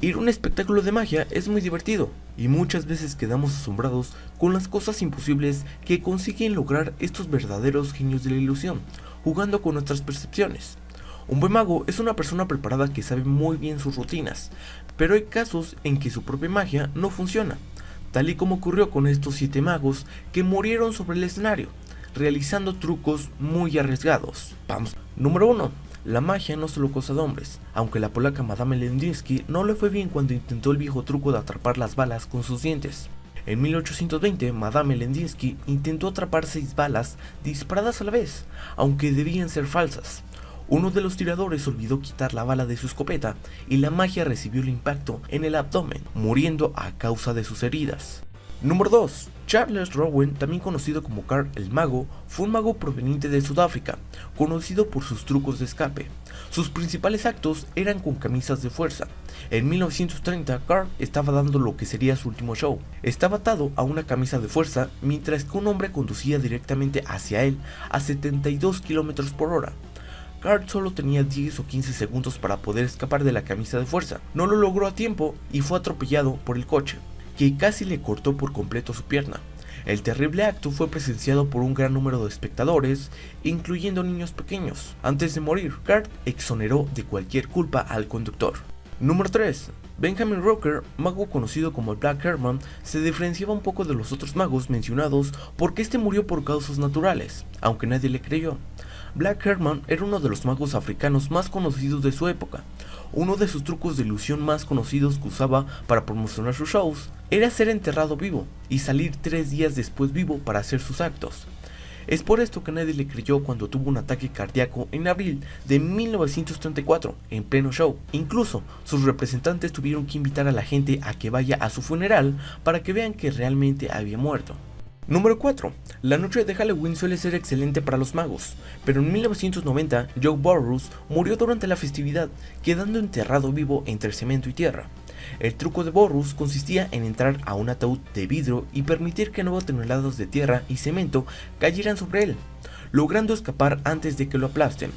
Ir a un espectáculo de magia es muy divertido, y muchas veces quedamos asombrados con las cosas imposibles que consiguen lograr estos verdaderos genios de la ilusión, jugando con nuestras percepciones. Un buen mago es una persona preparada que sabe muy bien sus rutinas, pero hay casos en que su propia magia no funciona, tal y como ocurrió con estos siete magos que murieron sobre el escenario, realizando trucos muy arriesgados. Vamos. Número 1. La magia no solo cosa de hombres, aunque la polaca Madame Lendinsky no le fue bien cuando intentó el viejo truco de atrapar las balas con sus dientes. En 1820, Madame Lendinsky intentó atrapar seis balas disparadas a la vez, aunque debían ser falsas. Uno de los tiradores olvidó quitar la bala de su escopeta y la magia recibió el impacto en el abdomen, muriendo a causa de sus heridas. Número 2. Charles Rowan, también conocido como Carl el Mago, fue un mago proveniente de Sudáfrica, conocido por sus trucos de escape. Sus principales actos eran con camisas de fuerza. En 1930, Carl estaba dando lo que sería su último show. Estaba atado a una camisa de fuerza mientras que un hombre conducía directamente hacia él a 72 km por hora. Carl solo tenía 10 o 15 segundos para poder escapar de la camisa de fuerza. No lo logró a tiempo y fue atropellado por el coche que casi le cortó por completo su pierna. El terrible acto fue presenciado por un gran número de espectadores, incluyendo niños pequeños. Antes de morir, Cart exoneró de cualquier culpa al conductor. Número 3. Benjamin Rocker, mago conocido como el Black Herman, se diferenciaba un poco de los otros magos mencionados porque este murió por causas naturales, aunque nadie le creyó. Black Herman era uno de los magos africanos más conocidos de su época. Uno de sus trucos de ilusión más conocidos que usaba para promocionar sus shows era ser enterrado vivo y salir tres días después vivo para hacer sus actos. Es por esto que nadie le creyó cuando tuvo un ataque cardíaco en abril de 1934, en pleno show. Incluso, sus representantes tuvieron que invitar a la gente a que vaya a su funeral para que vean que realmente había muerto. Número 4. La noche de Halloween suele ser excelente para los magos, pero en 1990 Joe Burroughs murió durante la festividad, quedando enterrado vivo entre cemento y tierra. El truco de Borrus consistía en entrar a un ataúd de vidrio y permitir que 9 toneladas de tierra y cemento cayeran sobre él, logrando escapar antes de que lo aplasten.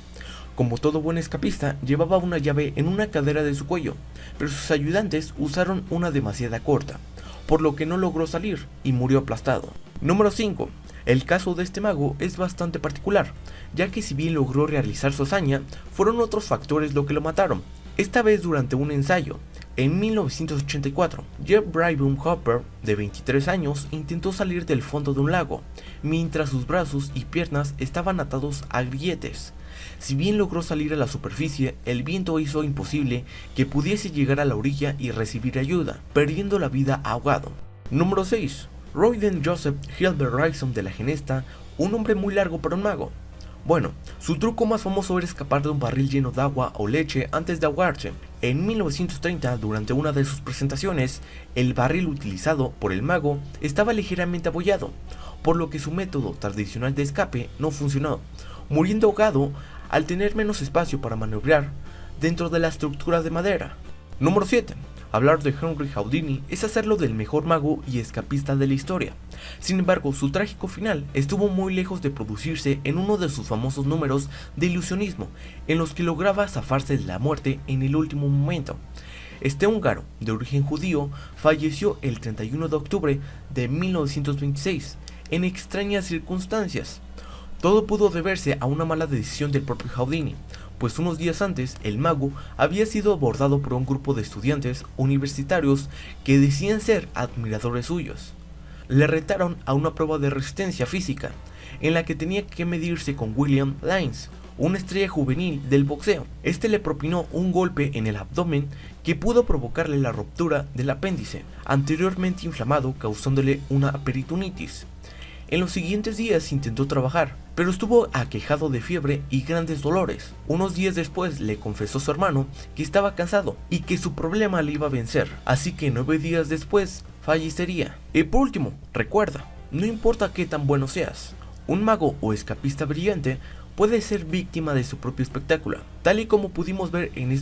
Como todo buen escapista, llevaba una llave en una cadera de su cuello, pero sus ayudantes usaron una demasiada corta, por lo que no logró salir y murió aplastado. Número 5. El caso de este mago es bastante particular, ya que si bien logró realizar su hazaña, fueron otros factores lo que lo mataron, esta vez durante un ensayo, en 1984, Jeff Brybum Hopper, de 23 años, intentó salir del fondo de un lago, mientras sus brazos y piernas estaban atados a grilletes. Si bien logró salir a la superficie, el viento hizo imposible que pudiese llegar a la orilla y recibir ayuda, perdiendo la vida ahogado. Número 6. Royden Joseph Hilbert Ryson de la Genesta, un hombre muy largo para un mago, bueno, su truco más famoso era escapar de un barril lleno de agua o leche antes de ahogarse. En 1930, durante una de sus presentaciones, el barril utilizado por el mago estaba ligeramente abollado, por lo que su método tradicional de escape no funcionó, muriendo ahogado al tener menos espacio para maniobrar dentro de la estructura de madera. Número 7. Hablar de Henry Houdini es hacerlo del mejor mago y escapista de la historia. Sin embargo, su trágico final estuvo muy lejos de producirse en uno de sus famosos números de ilusionismo, en los que lograba zafarse de la muerte en el último momento. Este húngaro, de origen judío, falleció el 31 de octubre de 1926, en extrañas circunstancias. Todo pudo deberse a una mala decisión del propio Houdini, pues unos días antes el mago había sido abordado por un grupo de estudiantes universitarios que decían ser admiradores suyos. Le retaron a una prueba de resistencia física, en la que tenía que medirse con William Lines, una estrella juvenil del boxeo. Este le propinó un golpe en el abdomen que pudo provocarle la ruptura del apéndice, anteriormente inflamado causándole una peritonitis. En los siguientes días intentó trabajar, pero estuvo aquejado de fiebre y grandes dolores. Unos días después le confesó a su hermano que estaba cansado y que su problema le iba a vencer, así que nueve días después fallecería. Y por último, recuerda, no importa qué tan bueno seas, un mago o escapista brillante puede ser víctima de su propio espectáculo, tal y como pudimos ver en este